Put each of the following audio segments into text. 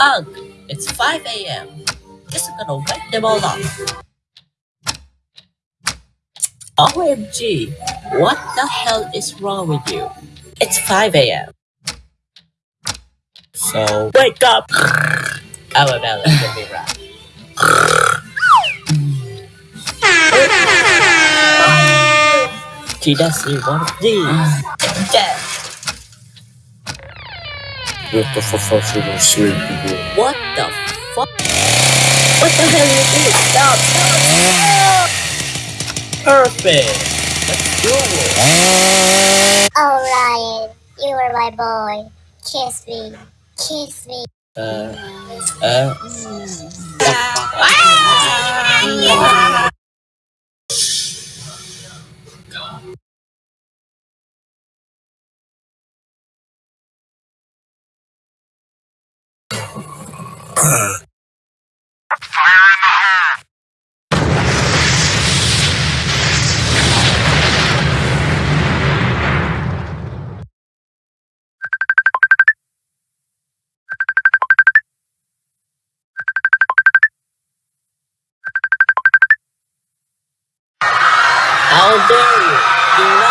Ugh, it's 5 a.m. Just gonna wake them all up. OMG, what the hell is wrong with you? It's 5 a.m. So, wake up! Oh, well, no, let me right. She doesn't want these. Dead. What the fuck are you sleeping? What the fuck? What the hell are you doing? Stop, stop, stop! Perfect! Let's do it! Oh, Ryan, you were my boy. Kiss me. Kiss me. Uh, uh, how dare you? Do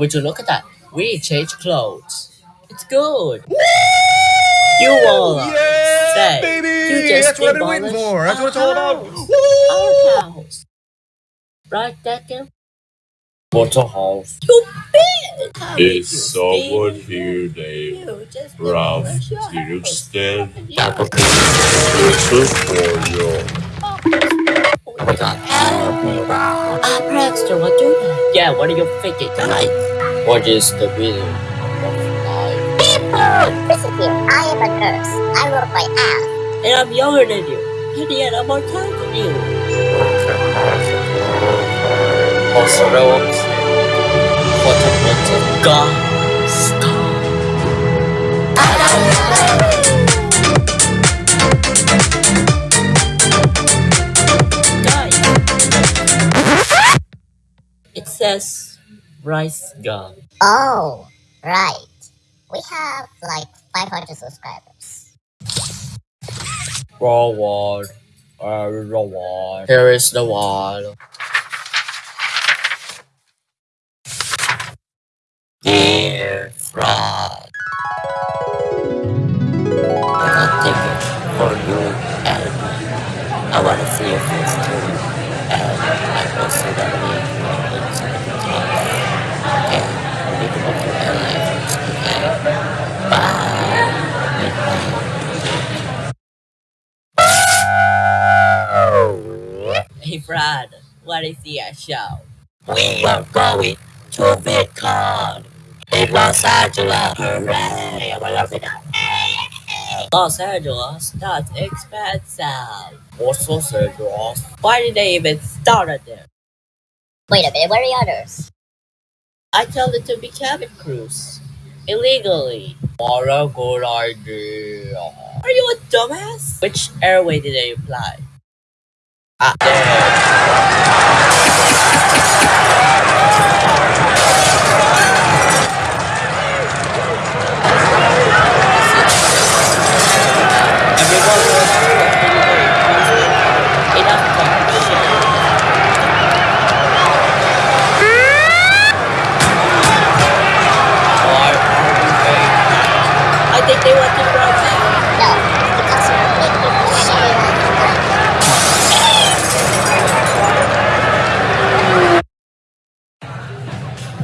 Would you look at that? We change clothes. It's good. You all are Yeah, say, baby! You just That's what I've been waiting for. That's what it's all our about. house. Our house. Right, Decker? What's a house? You bitch! How did Is someone here named Ralph demolished your house. Kirsten? Yeah. This is for you my god, help me, bro. What do that? Yeah, what are you thinking tonight? What is the reason of life? People! Listen I am a nurse. I work my ass. And I'm younger than you. And yet I'm more time than you. Also, no one's What a mental god. Stop. Says rice gun. Oh, right. We have like 500 subscribers. Raw wall. Uh, raw wall. Here is the wall. Dear fraud. Hey, Brad, what is the show? We are going to VidCon in Los Angeles. Hooray! I love it. Los Angeles, that's expensive. What's Los Angeles? Why did they even start it there? Wait a minute, where are the others? I told it to be cabin crews. Illegally. What a good idea. Are you a dumbass? Which airway did they apply? Ah,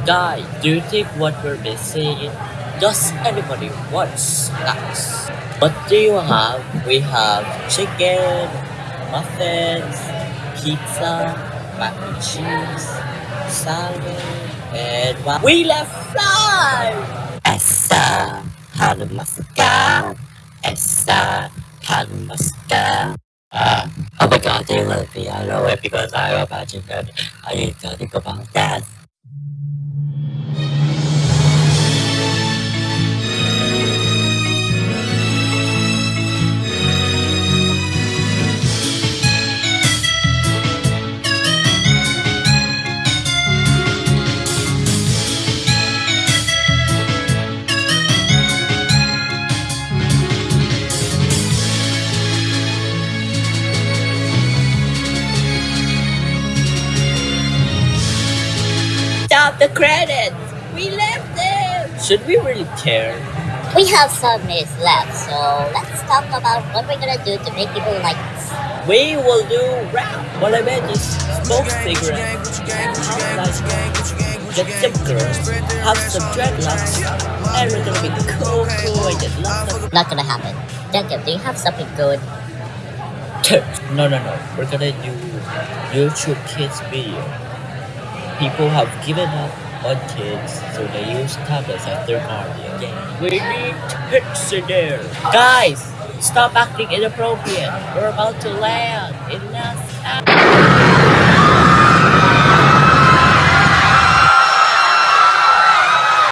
Guy, do you think what we're missing? Does anybody want snacks? What do you have? We have chicken, muffins, pizza, mac and cheese, salad, and? We left five! Essa, Hanamasaka, Essa, Hanamasaka. Uh, oh my god, they love me. I know it because I'm a magic and I need to think about that. The credit. We left them. Should we really care? We have some minutes left, so let's talk about what we're gonna do to make people like us. We will do rap. What I meant is smoke cigarettes, get some girls, have some dreadlocks, and we're gonna be cool, cool, and get lots of. Not gonna happen. Jacob, do you have something good? No, no, no. We're gonna do YouTube Kids video. People have given up on kids, so they use tablets as their guardian. We need pics in there. Guys, stop acting inappropriate. We're about to land in NASA.